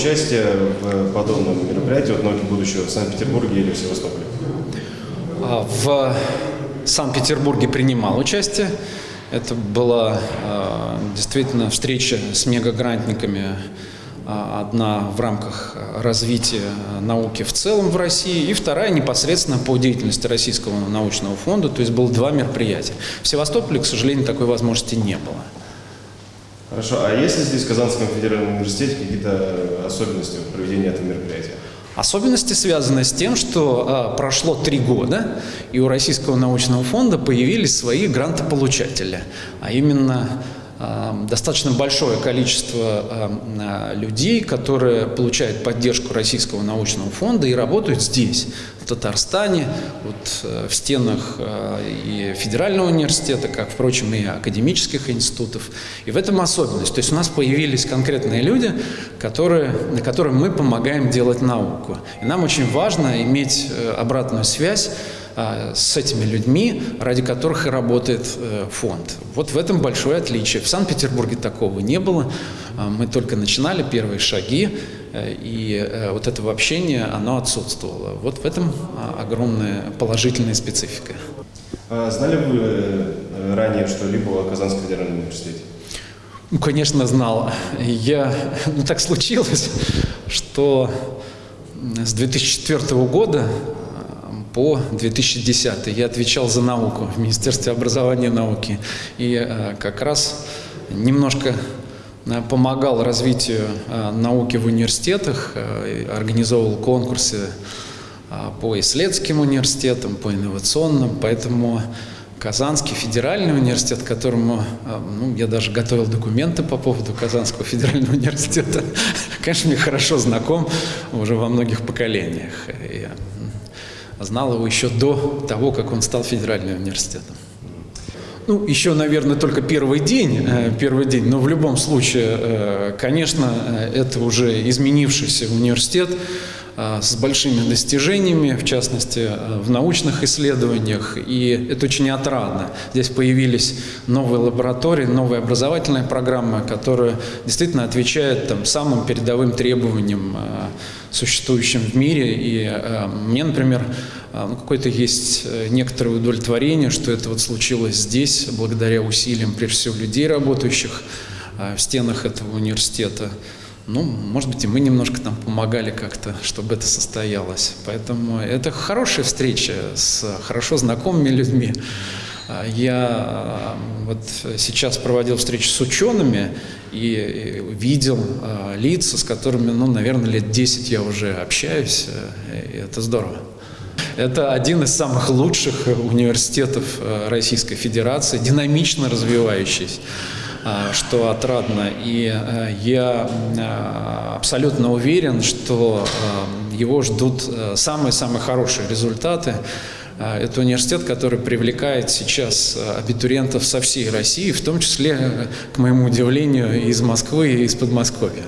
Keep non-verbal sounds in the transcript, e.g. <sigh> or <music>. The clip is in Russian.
участие в подобном мероприятии от науки будущего в Санкт-Петербурге или в Севастополе? А, в Санкт-Петербурге принимал участие. Это была э, действительно встреча с мегагрантниками, э, одна в рамках развития науки в целом в России, и вторая непосредственно по деятельности Российского научного фонда, то есть было два мероприятия. В Севастополе, к сожалению, такой возможности не было. Хорошо, а есть ли здесь в Казанском федеральном университете какие-то особенности проведения этого мероприятия? Особенности связаны с тем, что э, прошло три года, и у Российского научного фонда появились свои грантополучатели, а именно достаточно большое количество э, людей, которые получают поддержку Российского научного фонда и работают здесь, в Татарстане, вот, в стенах и Федерального университета, как, впрочем, и академических институтов. И в этом особенность. То есть у нас появились конкретные люди, которые, на которым мы помогаем делать науку. И нам очень важно иметь обратную связь с этими людьми, ради которых и работает фонд. Вот в этом большое отличие. В Санкт-Петербурге такого не было. Мы только начинали первые шаги, и вот этого общения, оно отсутствовало. Вот в этом огромная положительная специфика. А знали вы ранее что-либо о Казанском федеральном университете? Ну, конечно, знал. Я, ну, так случилось, что с 2004 года по 2010 я отвечал за науку в Министерстве образования и науки. И как раз немножко помогал развитию науки в университетах, организовывал конкурсы по исследовательским университетам, по инновационным, поэтому Казанский федеральный университет, которому ну, я даже готовил документы по поводу Казанского федерального <laughs> университета, <laughs> конечно, мне хорошо знаком уже во многих поколениях. Знал его еще до того, как он стал федеральным университетом. Ну, еще, наверное, только первый день, первый день, но в любом случае, конечно, это уже изменившийся университет, с большими достижениями, в частности, в научных исследованиях, и это очень отрадно. Здесь появились новые лаборатории, новые образовательные программы, которые действительно отвечают там, самым передовым требованиям, существующим в мире. И мне, например, ну, какое-то есть некоторое удовлетворение, что это вот случилось здесь, благодаря усилиям, прежде всего, людей, работающих в стенах этого университета. Ну, может быть, и мы немножко там помогали как-то, чтобы это состоялось. Поэтому это хорошая встреча с хорошо знакомыми людьми. Я вот сейчас проводил встречу с учеными и видел лица, с которыми, ну, наверное, лет 10 я уже общаюсь, и это здорово. Это один из самых лучших университетов Российской Федерации, динамично развивающийся что отрадно. И я абсолютно уверен, что его ждут самые-самые хорошие результаты. Это университет, который привлекает сейчас абитуриентов со всей России, в том числе, к моему удивлению, из Москвы и из Подмосковья.